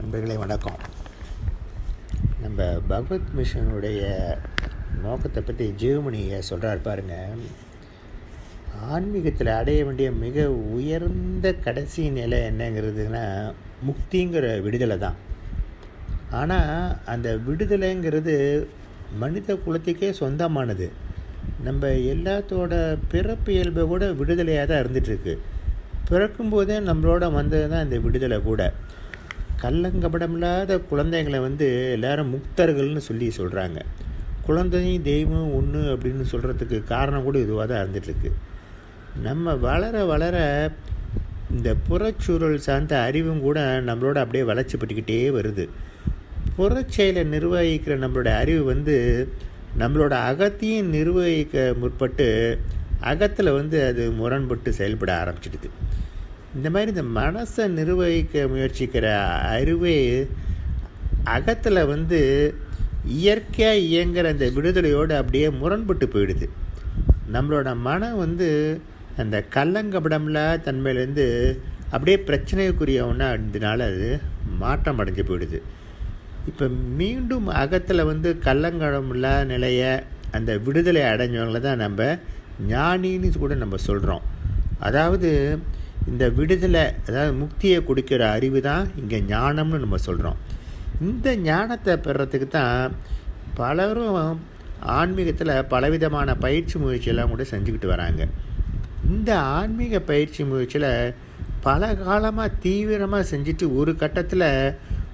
நண்பர்களே வணக்கம். நம்ம பகவத் மிஷனுடைய நோக்கத்தை பற்றி ஜீவமணியை சொல்கிறார் பாருங்க. ஆன்மீகத்தில் அடைய வேண்டிய மிக உயர்ந்த கடைசி நிலை என்னங்கிறதுனா முக்திங்கிற விடுதலை தான். ஆனால் அந்த விடுதலைங்கிறது மனித குலத்துக்கே சொந்தமானது. நம்ம எல்லாத்தோட பிறப்பு இயல்பை கூட விடுதலையாக தான் இருந்துகிட்ருக்கு பிறக்கும்போதே நம்மளோட வந்தது தான் இந்த விடுதலை கூட. கள்ளங்கபடமில்லாத குழந்தைங்களை வந்து எல்லாரும் முக்தர்கள்னு சொல்லி சொல்கிறாங்க குழந்தையும் தெய்வம் ஒன்று அப்படின்னு சொல்கிறதுக்கு காரணம் கூட இதுவாக தான் இருந்துகிட்ருக்கு நம்ம வளர வளர இந்த புறச்சூழல் சார்ந்த அறிவும் கூட நம்மளோட அப்படியே வளர்ச்சிப்பட்டுக்கிட்டே வருது. புறச்செயலை நிர்வகிக்கிற நம்மளோட அறிவு வந்து நம்மளோட அகத்தையும் நிர்வகிக்க முற்பட்டு அகத்தில் வந்து அது முரண்பட்டு செயல்பட ஆரம்பிச்சிடுது. இந்த மாதிரி இந்த மனசை நிர்வகிக்க முயற்சிக்கிற அறிவே அகத்தில் வந்து இயற்கையாக இயங்குகிற அந்த விடுதலையோடு அப்படியே முரண்பட்டு போயிடுது. நம்மளோட மனம் வந்து அந்த கள்ளங்கபடம்ல தன்மையிலேருந்து அப்படியே பிரச்சனைக்குரிய ஒன்றா அது மாற்றம் அடைஞ்சு போயிடுது. இப்போ மீண்டும் அகத்தில் வந்து கள்ளங்கடமில்லா நிலையை அந்த விடுதலை அடைஞ்சவங்கள தான் நம்ம ஞானின்னு கூட நம்ம சொல்கிறோம் அதாவது இந்த விடுதலை அதாவது முக்தியை கொடுக்கிற அறிவு தான் இங்கே ஞானம்னு நம்ம சொல்கிறோம் இந்த ஞானத்தை பெறத்துக்கு தான் பலரும் ஆன்மீகத்தில் பலவிதமான பயிற்சி முயற்சியெல்லாம் கூட செஞ்சுக்கிட்டு வராங்க. இந்த ஆன்மீக பயிற்சி முயற்சியில் பல காலமாக தீவிரமாக செஞ்சுட்டு ஒரு கட்டத்தில்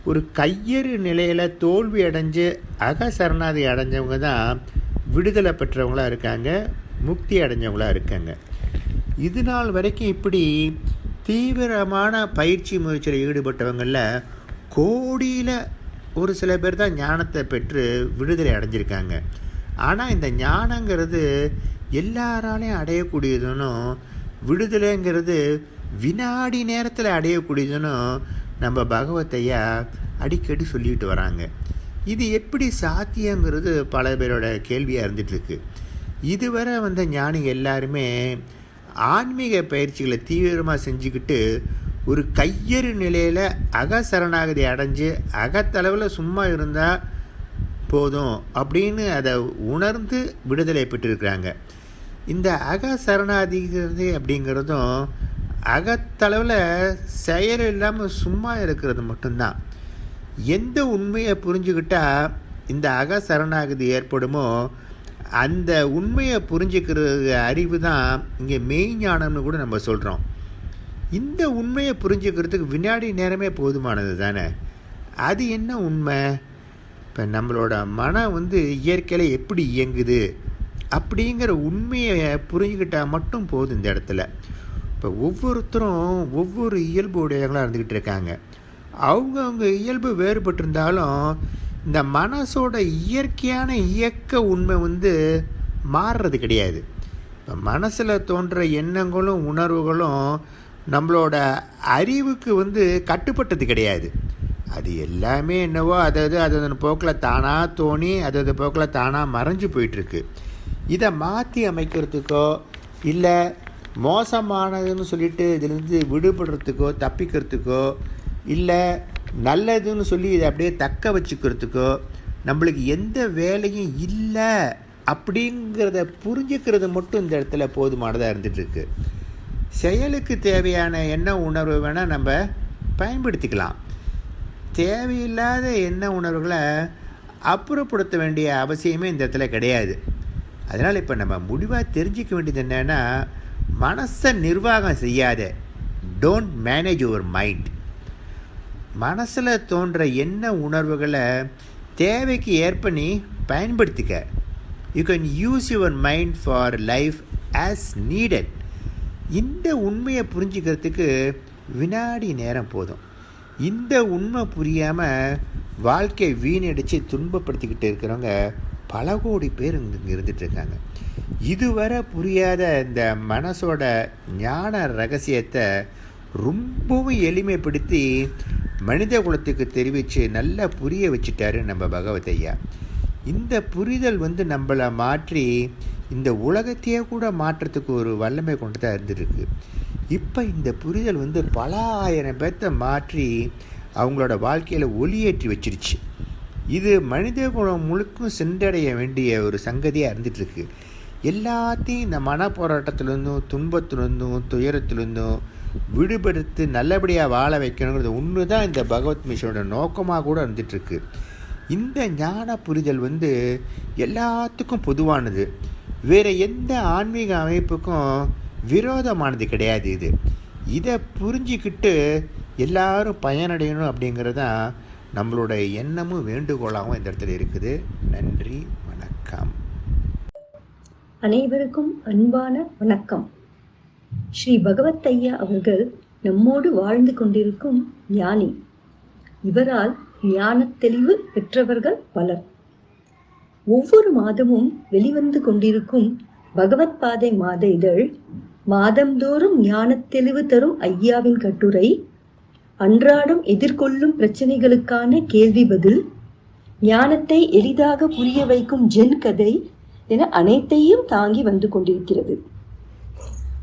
ஒரு கையறு நிலையில் தோல்வி அடைஞ்சு அக சரணாதி அடைஞ்சவங்க தான் விடுதலை பெற்றவங்களாக இருக்காங்க முக்தி அடைஞ்சவங்களாக இருக்காங்க. இது நாள் வரைக்கும் இப்படி தீவிரமான பயிற்சி முயற்சியில் ஈடுபட்டவங்களில் கோடியில் ஒரு சில பேர் தான் ஞானத்தை பெற்று விடுதலை அடைஞ்சிருக்காங்க. ஆனால் இந்த ஞானங்கிறது எல்லாராலையும் அடையக்கூடியதுன்னு விடுதலைங்கிறது வினாடி நேரத்தில் அடையக்கூடியதுன்னு நம்ம பகவத்தையா அடிக்கடி சொல்லிட்டு வராங்க. இது எப்படி சாத்தியங்கிறது பல பேரோட கேள்வியாக இருந்துகிட்ருக்கு இதுவரை வந்த ஞானி எல்லாருமே ஆன்மீக பயிற்சிகளை தீவிரமாக செஞ்சுக்கிட்டு ஒரு கையறு நிலையில் அக சரணாகதி அடைஞ்சு அகத்தளவில் சும்மா இருந்தால் போதும் அப்படின்னு அதை உணர்ந்து விடுதலை பெற்றிருக்கிறாங்க. இந்த அக சரணாதிகிறது அப்படிங்கிறதும் அகத்தளவில் செயல் இல்லாமல் சும்மா இருக்கிறது மட்டும்தான். எந்த உண்மையை புரிஞ்சுக்கிட்டால் இந்த அக சரணாகதி ஏற்படுமோ அந்த உண்மையை புரிஞ்சுக்கிற அறிவு தான் இங்கே மெய்ஞானம்னு கூட நம்ம சொல்கிறோம் இந்த உண்மையை புரிஞ்சுக்கிறதுக்கு வினாடி நேரமே போதுமானது தானே? அது என்ன உண்மை? இப்போ நம்மளோட மனம் வந்து இயற்கையில் எப்படி இயங்குது? அப்படிங்கிற உண்மையை புரிஞ்சுக்கிட்டால் மட்டும் போதும் இந்த இடத்துல. இப்போ ஒவ்வொருத்தரும் ஒவ்வொரு இயல்பு உடையவங்களாக இருந்துக்கிட்டு இருக்காங்க. அவங்கவுங்க இயல்பு வேறுபட்டிருந்தாலும் இந்த மனசோட இயற்கையான இயக்க உண்மை வந்து மாறுறது கிடையாது. இப்போ மனசில் தோன்ற எண்ணங்களும் உணர்வுகளும் நம்மளோட அறிவுக்கு வந்து கட்டுப்பட்டது கிடையாது. அது எல்லாமே என்னவோ அதாவது அதன் போக்கில் தானாக தோணி அதது போக்கில் தானாக மறைஞ்சு போயிட்டுருக்கு. இதை மாற்றி அமைக்கிறதுக்கோ இல்லை மோசமானதுன்னு சொல்லிட்டு இதிலிருந்து விடுபடுறதுக்கோ தப்பிக்கிறதுக்கோ இல்லை நல்லதுன்னு சொல்லி இதை அப்படியே தக்க வச்சுக்கிறதுக்கோ நம்மளுக்கு எந்த வேலையும் இல்லை அப்படிங்கிறத புரிஞ்சுக்கிறது மட்டும் இந்த இடத்துல போதுமானதாக இருந்துகிட்ருக்கு செயலுக்கு தேவையான எண்ண உணர்வு வேணால் நம்ம பயன்படுத்திக்கலாம். தேவையில்லாத எண்ண உணர்வுகளை அப்புறப்படுத்த வேண்டிய அவசியமே இந்த இடத்துல கிடையாது. அதனால் இப்போ நம்ம முடிவாக தெரிஞ்சிக்க வேண்டியது என்னென்னா மனசை நிர்வாகம் செய்யாத டோன்ட் மேனேஜ் யுவர் மைண்ட் மனசில் தோன்ற என்ன உணர்வுகளை தேவைக்கு ஏற்ப நீ பயன்படுத்திக்க. You can use your mind for life as needed இந்த உண்மையை புரிஞ்சுக்கிறதுக்கு வினாடி நேரம் போதும். இந்த உண்மை புரியாமல் வாழ்க்கை வீணடித்து துன்பப்படுத்திக்கிட்டு இருக்கிறவங்க பல கோடி பேர் இங்கே இருந்துகிட்ருக்காங்க இதுவரை புரியாத இந்த மனசோட ஞான ரகசியத்தை ரொம்பவும் எளிமைப்படுத்தி மனித குலத்துக்கு தெரிவித்து நல்லா புரிய வச்சுட்டாரு நம்ம பகவதையா இந்த புரிதல் வந்து நம்மளை மாற்றி இந்த உலகத்தையே கூட மாற்றத்துக்கு ஒரு வல்லமை கொண்டு தான் இருந்துருக்கு. இப்போ இந்த புரிதல் வந்து பல ஆயிரம் பேர்த்த மாற்றி அவங்களோட வாழ்க்கையில் ஒளியேற்றி வச்சிருச்சு. இது மனித குலம் முழுக்கும் சென்றடைய வேண்டிய ஒரு சங்கதியாக இருந்துகிட்ருக்கு எல்லாத்தையும் இந்த மன போராட்டத்திலேருந்தும் துன்பத்திலிருந்தும் துயரத்திலிருந்தும் விடுபடுத்து நல்லபடியாக வாழ வைக்கணுங்கிறது ஒன்று தான் இந்த பகவத் மிஷனோட நோக்கமாக கூட இருந்துகிட்ருக்கு இந்த ஞான புரிதல் வந்து எல்லாத்துக்கும் பொதுவானது. வேறு எந்த ஆன்மீக அமைப்புக்கும் விரோதமானது கிடையாது இது. இதை புரிஞ்சிக்கிட்டு எல்லாரும் பயனடையணும் அப்படிங்கிறது தான் நம்மளோட எண்ணமும் வேண்டுகோளாகவும் இந்த இடத்துல இருக்குது. நன்றி வணக்கம். அனைவருக்கும் அன்பான வணக்கம். ஸ்ரீ பகவத் ஐயா அவர்கள் நம்மோடு வாழ்ந்து கொண்டிருக்கும் ஞானி. இவரால் ஞான தெளிவு பெற்றவர்கள் பலர். ஒவ்வொரு மாதமும் வெளிவந்து கொண்டிருக்கும் பகவத் பாதை மாத இதழ் மாதந்தோறும் ஞானத் தெளிவு தரும் ஐயாவின் கட்டுரை அன்றாடம் எதிர்கொள்ளும் பிரச்சனைகளுக்கான கேள்வி பதில் ஞானத்தை எளிதாக புரிய வைக்கும் ஜென் கதை என அனைத்தையும் தாங்கி வந்து கொண்டிருக்கிறது.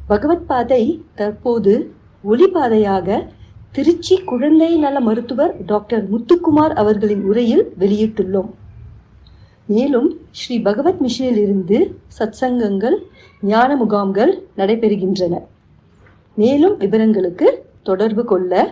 பகவத் பாதை தற்போது ஒளிபாதையாக திருச்சி குழந்தை நல மருத்துவர் டாக்டர் முத்துக்குமார் அவர்களின் உரையில் வெளியிட்டுள்ளோம். மேலும் ஸ்ரீ பகவத் மிஷனில் இருந்து சத்சங்கங்கள் ஞான முகாம்கள் நடைபெறுகின்றன. மேலும் விவரங்களுக்கு தொடர்பு கொள்ள